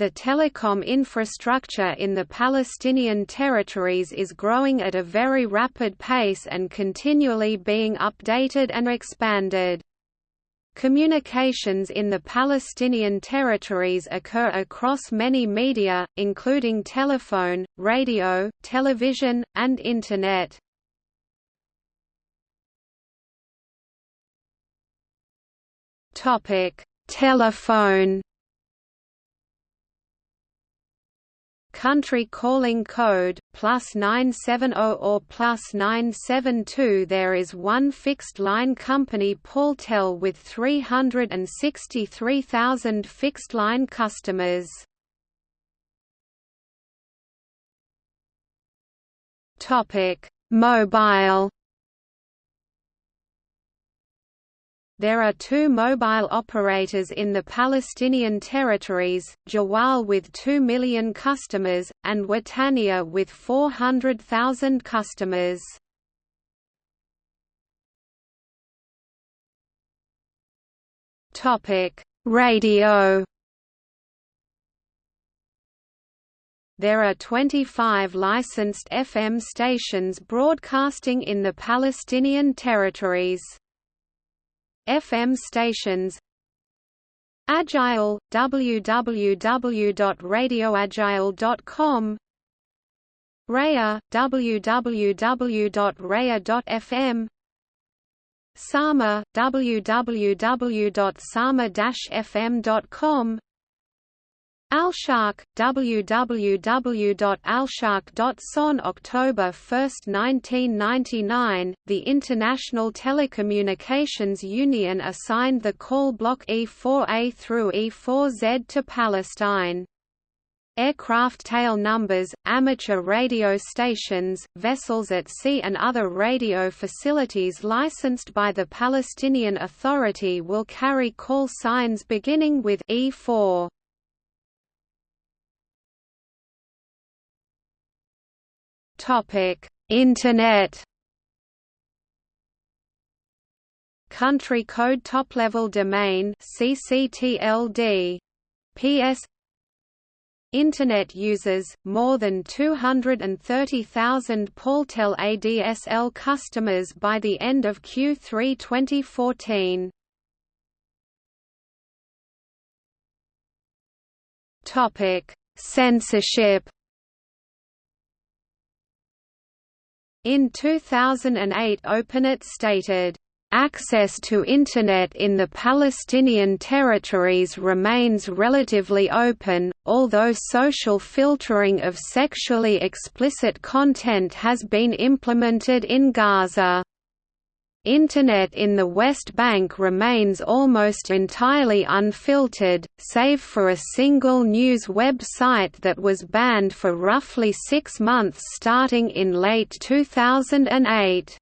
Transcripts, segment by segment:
the telecom infrastructure in the Palestinian territories is growing at a very rapid pace and continually being updated and expanded. Communications in the Palestinian territories occur across many media, including telephone, radio, television, and Internet. Telephone country calling code, plus 970 or plus 972 There is one fixed-line company Paltel with 363,000 fixed-line customers. Mobile There are two mobile operators in the Palestinian territories, Jawwal with 2 million customers, and Wataniya with 400,000 customers. Radio There are 25 licensed FM stations broadcasting in the Palestinian territories. FM stations. Ajyal, www.radioajyal.com Raya, www.raya.fm Sama, www.sama-fm.com Alsharq, www.alsharq.son October 1, 1999, the International Telecommunications Union assigned the call block E4A through E4Z to Palestine. Aircraft tail numbers, amateur radio stations, vessels at sea and other radio facilities licensed by the Palestinian Authority will carry call signs beginning with E4. Topic: Internet. Country code top-level domain CCTLD. PS Internet users, more than 230,000 Paltel ADSL customers by the end of Q3 2014. Censorship In 2008 OpenNet stated, Access to Internet in the Palestinian territories remains relatively open, although social filtering of sexually explicit content has been implemented in Gaza. Internet in the West Bank remains almost entirely unfiltered, save for a single news website that was banned for roughly six months starting in late 2008.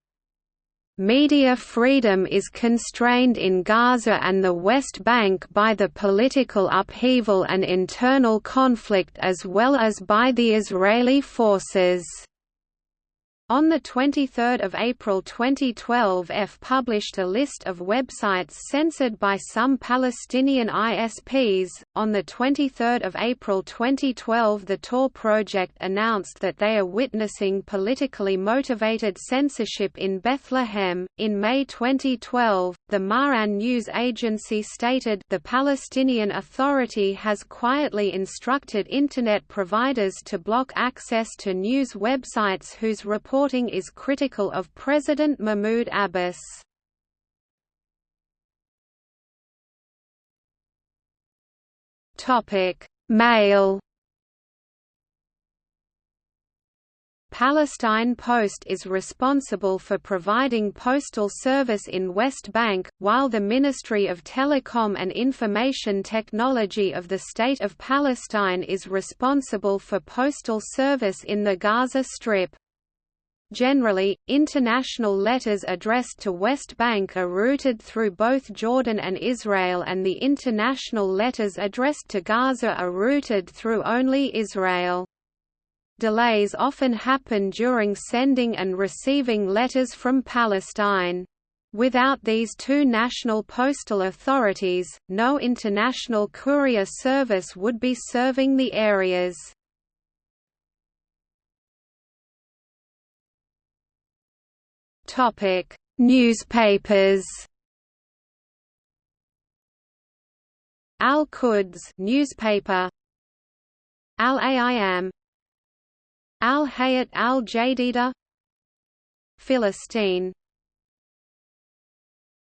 Media freedom is constrained in Gaza and the West Bank by the political upheaval and internal conflict as well as by the Israeli forces. On 23 April 2012 F published a list of websites censored by some Palestinian ISPs. On 23 April 2012 the Tor project announced that they are witnessing politically motivated censorship in Bethlehem. In May 2012, the Ma'an news agency stated the Palestinian Authority has quietly instructed Internet providers to block access to news websites whose reports reporting is critical of President Mahmoud Abbas. Topic: Mail Palestine Post is responsible for providing postal service in West Bank, while the Ministry of Telecom and Information Technology of the State of Palestine is responsible for postal service in the Gaza Strip. Generally, international letters addressed to West Bank are routed through both Jordan and Israel and the international letters addressed to Gaza are routed through only Israel. Delays often happen during sending and receiving letters from Palestine. Without these two national postal authorities, no international courier service would be serving the areas. Topic: Newspapers. Al-Quds newspaper. Al-Ayyam. Al-Hayat al-Jadida. Philistine